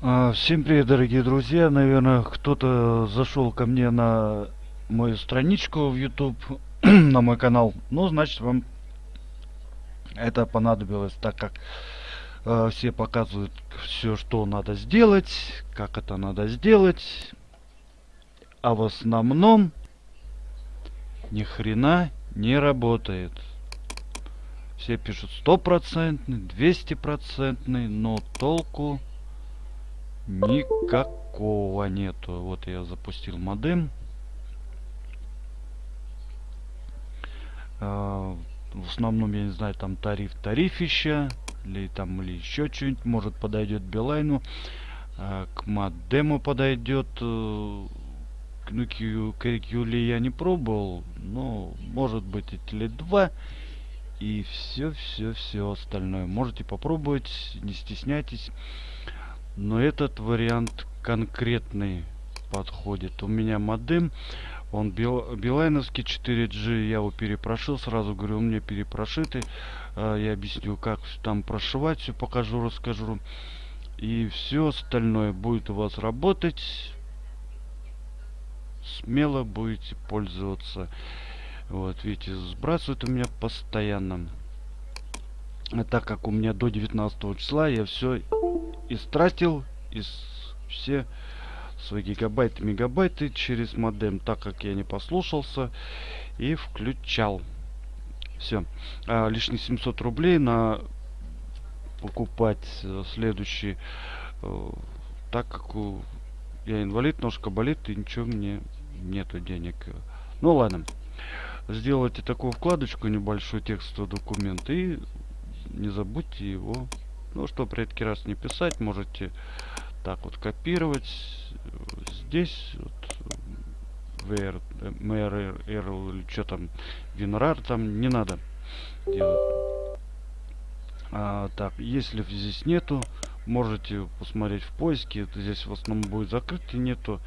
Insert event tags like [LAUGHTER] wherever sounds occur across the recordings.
А, Всем привет, дорогие друзья! Наверное, кто-то зашел ко мне на мою страничку в YouTube, [CLEARS THROAT] на мой канал. Ну, значит, вам это понадобилось, так как э, все показывают все, что надо сделать, как это надо сделать. А в основном ни хрена не работает. Все пишут стопроцентный, двести процентный, но толку никакого нету. Вот я запустил модем. А, в основном, я не знаю, там тариф тарифища, или там или еще что-нибудь, может подойдет Билайну, а, к модему подойдет. Э, ну, QLE я не пробовал, но может быть и теле 2 и все, все, все остальное. Можете попробовать, не стесняйтесь. Но этот вариант конкретный подходит. У меня модем, он бил, билайновский 4G, я его перепрошил, сразу говорю, у меня перепрошитый. А, я объясню, как там прошивать, все покажу, расскажу. И все остальное будет у вас работать. Смело будете пользоваться. Вот, видите, сбрасывает у меня постоянно. А так как у меня до 19 числа я все истратил из все свои гигабайты, мегабайты через модем, так как я не послушался и включал. Все. А, лишних 700 рублей на покупать э, следующий, э, так как у, я инвалид, ножка болит и ничего мне нету денег. Ну ладно. Сделайте такую вкладочку, небольшой текстовый документ и не забудьте его ну, чтобы редкий раз не писать, можете так вот копировать. Здесь вот VR, MRR или что там, WinRAR там не надо делать. А, так, если здесь нету, можете посмотреть в поиске. Это здесь в основном будет закрыт и нету.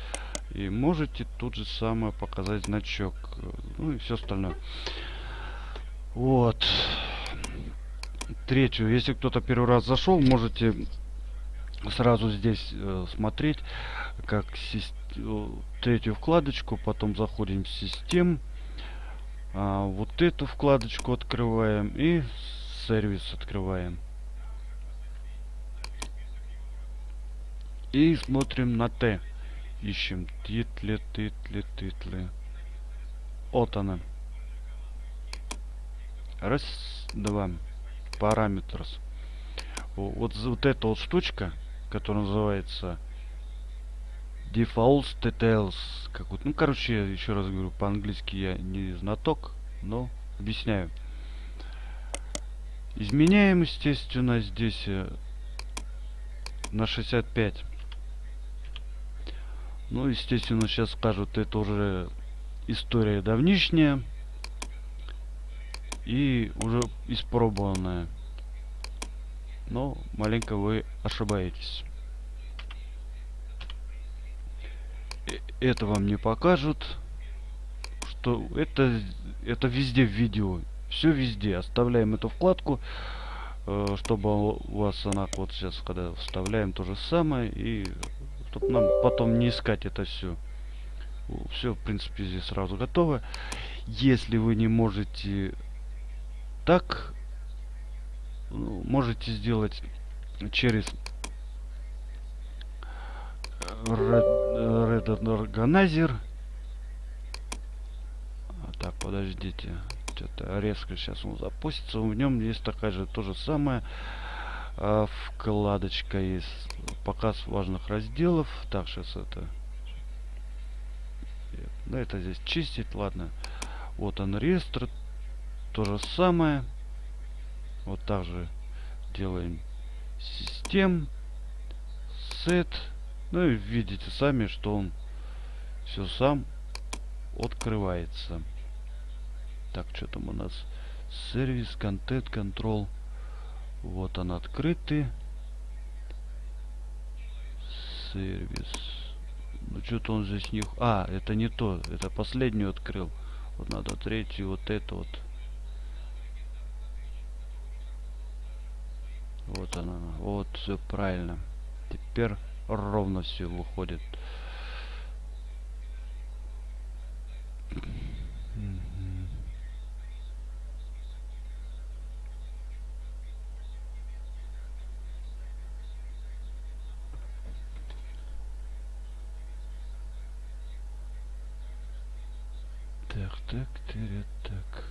И можете тут же самое показать значок. Ну и все остальное. Вот третью. Если кто-то первый раз зашел, можете сразу здесь э, смотреть, как э, третью вкладочку, потом заходим в систем, а, вот эту вкладочку открываем и сервис открываем. И смотрим на Т. Ищем титлы, титлы, титлы. Вот она. Раз, два параметрс. Вот, вот эта вот штучка, которая называется default details. Как вот, ну, короче, еще раз говорю, по-английски я не знаток, но объясняю. Изменяем, естественно, здесь э, на 65. Ну, естественно, сейчас скажут, это уже история давнишняя и уже испробованное. Но маленько вы ошибаетесь. Э, это вам не покажут, что это это везде в видео. Все везде. Оставляем эту вкладку, э, чтобы у вас она вот сейчас, когда вставляем, то же самое. И чтобы нам потом не искать это все. Все, в принципе, здесь сразу готово. Если вы не можете так ну, можете сделать через Red, Organizer. А, так, подождите. Что-то резко сейчас он запустится. В нем есть такая же то же самое. А, вкладочка есть. Показ важных разделов. Так, сейчас это. Да, это здесь чистить, ладно. Вот он реестр то же самое. Вот так же делаем систем, set. Ну и видите сами, что он все сам открывается. Так, что там у нас? Сервис, контент, контрол. Вот он открытый. Сервис. Ну что-то он здесь не... А, это не то. Это последнюю открыл. Вот надо третью, вот это вот. Вот она. Вот все правильно. Теперь ровно все выходит. Так, так, так, так.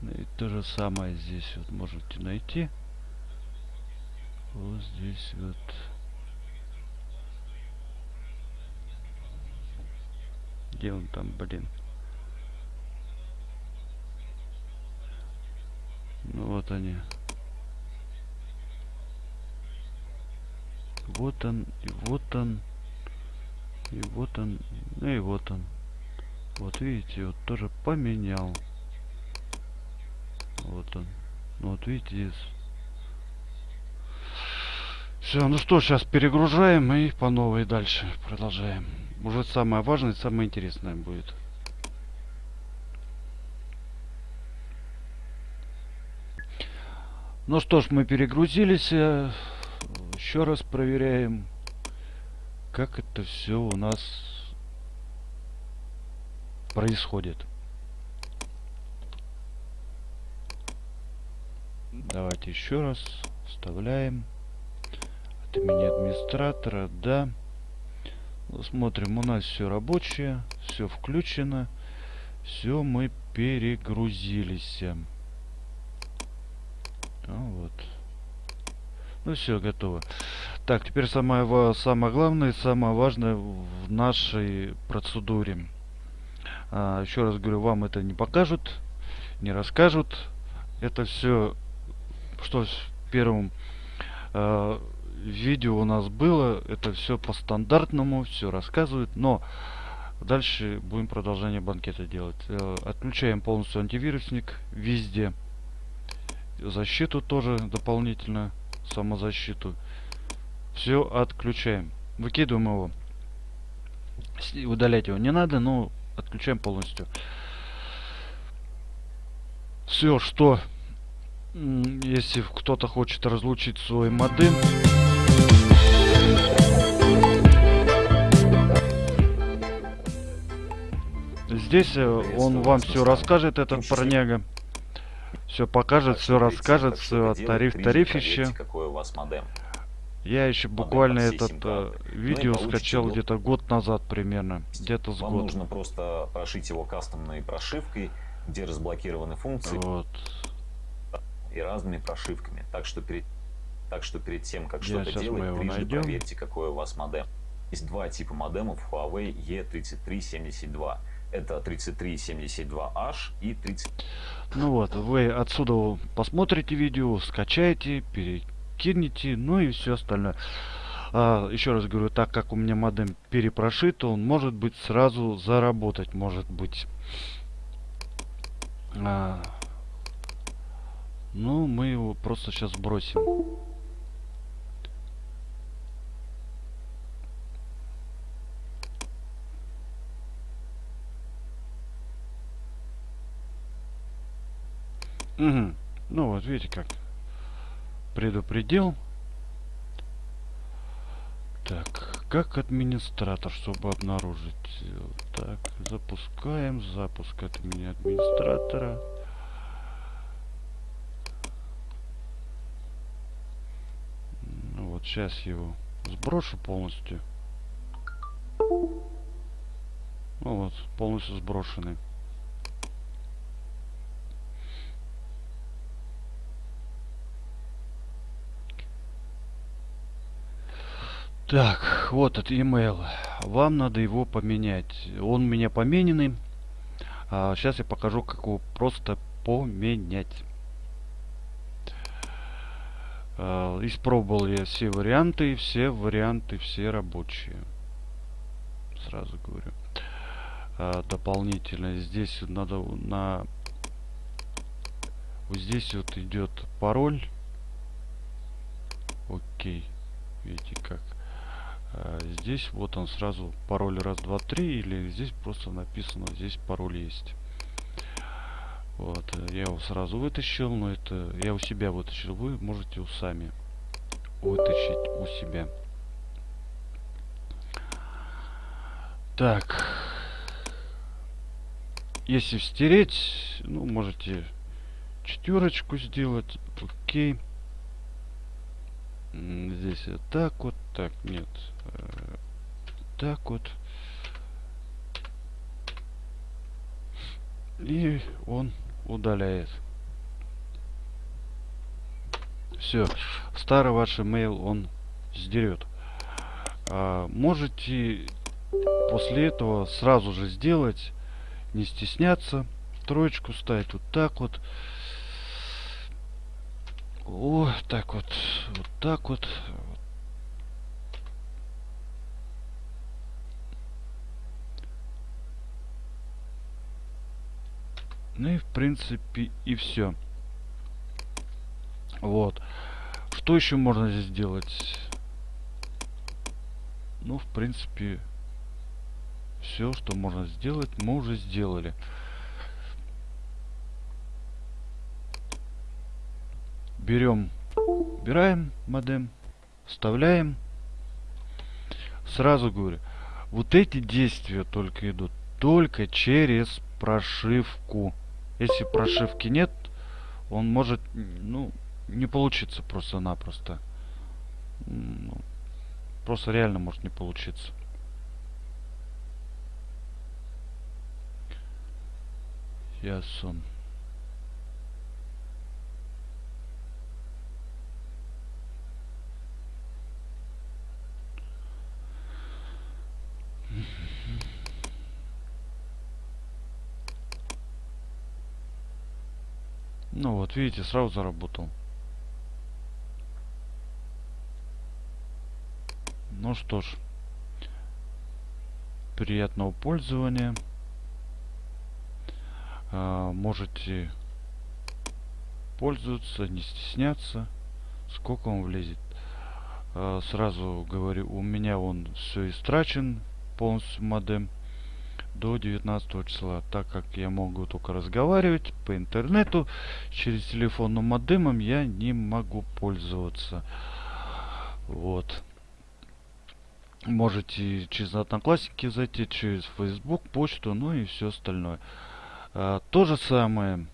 Ну и то же самое здесь вот можете найти. Вот здесь вот. Где он там, блин? Ну вот они. Вот он, и вот он. И вот он, ну и вот он. Вот видите, вот тоже поменял. Вот он. Ну вот видите, здесь. Все, ну что, сейчас перегружаем и по новой дальше продолжаем. Уже самое важное, самое интересное будет. Ну что ж, мы перегрузились. Э, Еще раз проверяем как это все у нас происходит. Давайте еще раз вставляем от имени администратора, да. Смотрим, у нас все рабочее, все включено, все мы перегрузились. А вот. Ну все, готово. Так, теперь самое, самое главное самое важное в нашей процедуре. А, еще раз говорю, вам это не покажут, не расскажут. Это все, что в первом э, видео у нас было, это все по стандартному, все рассказывают. Но дальше будем продолжение банкета делать. Э, отключаем полностью антивирусник везде. Защиту тоже дополнительно самозащиту. Все отключаем. Выкидываем его. Удалять его не надо, но отключаем полностью. Все, что если кто-то хочет разлучить свой модем, здесь э, он вам все расскажет, этот парняга. Все покажет, все расскажет, все тариф тарифище. Какой у вас модем. Я еще буквально этот э, видео ну скачал где-то год назад примерно, где-то с Вам год. нужно просто прошить его кастомной прошивкой, где разблокированы функции вот. И разными прошивками. Так что перед, так что перед тем, как что-то делать, трижды проверьте, какой у вас модем. Есть два типа модемов Huawei E3372. Это 3372H и 30... Ну вот, вы отсюда посмотрите видео, скачаете, перекинете, ну и все остальное. А, еще раз говорю, так как у меня модем перепрошит, он может быть сразу заработать, может быть. А, ну, мы его просто сейчас бросим. Угу. Ну вот, видите как. Предупредил. Так, как администратор, чтобы обнаружить. Так, запускаем. Запуск от меня администратора. Ну вот сейчас его сброшу полностью. Ну вот, полностью сброшенный. Так, вот этот email. Вам надо его поменять. Он у меня помененный. А сейчас я покажу, как его просто поменять. А, испробовал я все варианты. Все варианты, все рабочие. Сразу говорю. А, дополнительно здесь надо на... Вот здесь вот идет пароль. Окей. Видите как. А, здесь вот он сразу пароль раз, два, три, или здесь просто написано, здесь пароль есть. Вот, я его сразу вытащил, но это я у себя вытащил. Вы можете у сами вытащить у себя. Так. Если стереть, ну, можете четверочку сделать. Окей. Здесь так вот. Так, нет. Э, так вот. И он удаляет. Все. Старый ваш email он сдерет. А, можете после этого сразу же сделать, не стесняться, троечку ставить вот так вот. О, так вот, вот так вот. Ну и в принципе и все. Вот. Что еще можно здесь сделать? Ну, в принципе, все, что можно сделать, мы уже сделали. Берем, убираем модем, вставляем. Сразу говорю, вот эти действия только идут только через прошивку. Если прошивки нет, он может, ну, не получиться просто-напросто. Ну, просто реально может не получиться. Ясон. Ну вот, видите, сразу заработал. Ну что ж, приятного пользования. А, можете пользоваться, не стесняться, сколько он влезет. А, сразу говорю, у меня он все истрачен, полностью модем до 19 числа, так как я могу только разговаривать по интернету, через телефонным модемом я не могу пользоваться. Вот. Можете через Одноклассники зайти, через Facebook, почту, ну и все остальное. А, то же самое.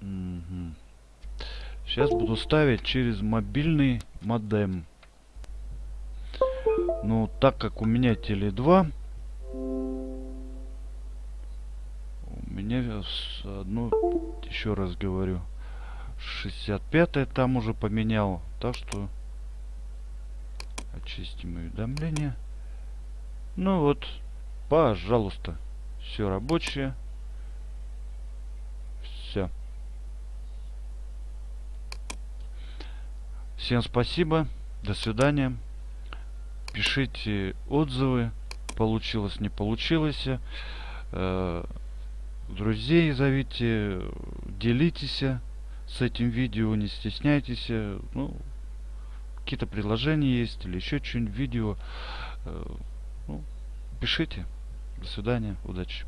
Угу. Сейчас буду ставить через мобильный модем. Ну, так как у меня теле 2, у меня одну, еще раз говорю, 65 там уже поменял. Так что очистим уведомления. Ну вот, пожалуйста, все рабочее. Все. Всем спасибо. До свидания пишите отзывы, получилось, не получилось. Э, друзей зовите, делитесь с этим видео, не стесняйтесь. Ну, какие-то предложения есть или еще что-нибудь видео. Э, ну, пишите. До свидания, удачи.